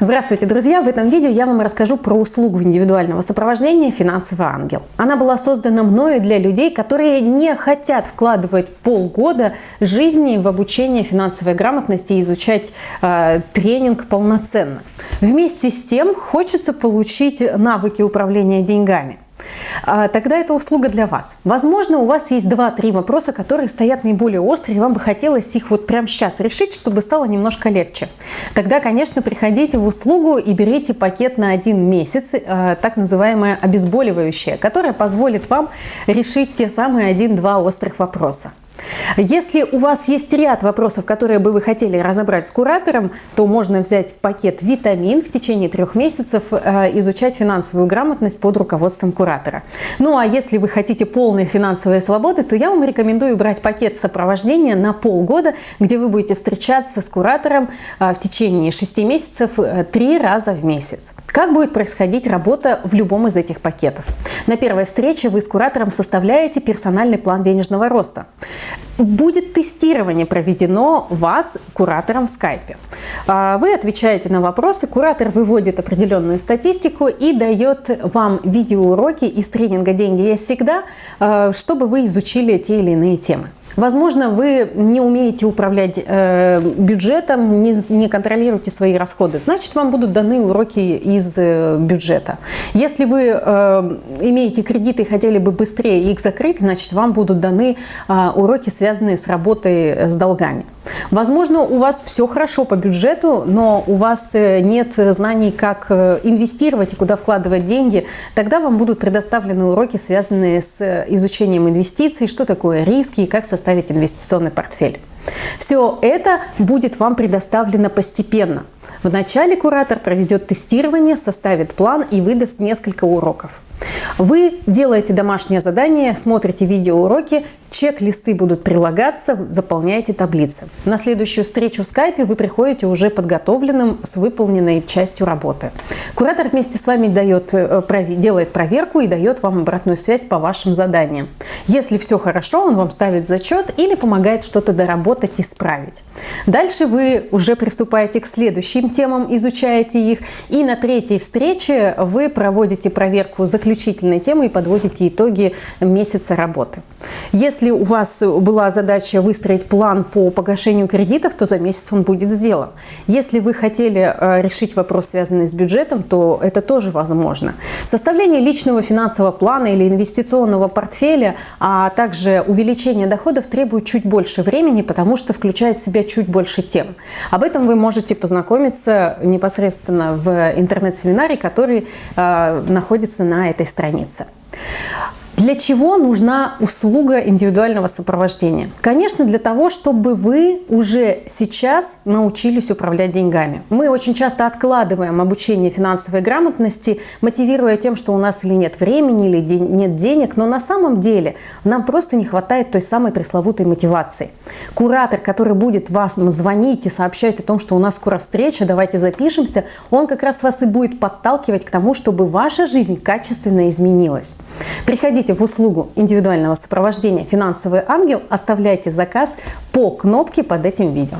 Здравствуйте, друзья! В этом видео я вам расскажу про услугу индивидуального сопровождения «Финансовый ангел». Она была создана мною для людей, которые не хотят вкладывать полгода жизни в обучение финансовой грамотности и изучать э, тренинг полноценно. Вместе с тем хочется получить навыки управления деньгами. А, тогда это услуга для вас. Возможно, у вас есть 2-3 вопроса, которые стоят наиболее острые, и вам бы хотелось их вот прямо сейчас решить, чтобы стало немножко легче. Тогда, конечно, приходите в услугу и берите пакет на один месяц, а, так называемое обезболивающее, которое позволит вам решить те самые 1-2 острых вопроса. Если у вас есть ряд вопросов, которые бы вы хотели разобрать с куратором, то можно взять пакет «Витамин» в течение трех месяцев, э, изучать финансовую грамотность под руководством куратора. Ну а если вы хотите полной финансовой свободы, то я вам рекомендую брать пакет сопровождения на полгода, где вы будете встречаться с куратором э, в течение шести месяцев э, три раза в месяц. Как будет происходить работа в любом из этих пакетов? На первой встрече вы с куратором составляете персональный план денежного роста будет тестирование проведено вас куратором в скайпе. А, вы отвечаете на вопросы, куратор выводит определенную статистику и дает вам видеоуроки из тренинга «Деньги есть всегда», а, чтобы вы изучили те или иные темы. Возможно, вы не умеете управлять э, бюджетом, не, не контролируете свои расходы. Значит, вам будут даны уроки из э, бюджета. Если вы э, имеете кредиты и хотели бы быстрее их закрыть, значит, вам будут даны э, уроки, связанные с работой э, с долгами. Возможно, у вас все хорошо по бюджету, но у вас э, нет знаний, как э, инвестировать и куда вкладывать деньги. Тогда вам будут предоставлены уроки, связанные с э, изучением инвестиций, что такое риски и как составить инвестиционный портфель. Все это будет вам предоставлено постепенно. Вначале куратор проведет тестирование, составит план и выдаст несколько уроков. Вы делаете домашнее задание, смотрите видеоуроки, чек-листы будут прилагаться, заполняете таблицы. На следующую встречу в скайпе вы приходите уже подготовленным с выполненной частью работы. Куратор вместе с вами дает, э, делает проверку и дает вам обратную связь по вашим заданиям. Если все хорошо, он вам ставит зачет или помогает что-то доработать, исправить. Дальше вы уже приступаете к следующим темам, изучаете их. И на третьей встрече вы проводите проверку заключительной темы и подводите итоги месяца работы. Если у вас была задача выстроить план по погашению кредитов, то за месяц он будет сделан. Если вы хотели э, решить вопрос, связанный с бюджетом, то это тоже возможно. Составление личного финансового плана или инвестиционного портфеля, а также увеличение доходов требует чуть больше времени, потому что включает в себя чуть больше тем. Об этом вы можете познакомиться непосредственно в интернет-семинаре, который э, находится на этой странице. Для чего нужна услуга индивидуального сопровождения? Конечно, для того, чтобы вы уже сейчас научились управлять деньгами. Мы очень часто откладываем обучение финансовой грамотности, мотивируя тем, что у нас или нет времени, или нет денег, но на самом деле нам просто не хватает той самой пресловутой мотивации. Куратор, который будет вас звонить и сообщать о том, что у нас скоро встреча, давайте запишемся, он как раз вас и будет подталкивать к тому, чтобы ваша жизнь качественно изменилась. Приходите хотите в услугу индивидуального сопровождения «Финансовый ангел», оставляйте заказ по кнопке под этим видео.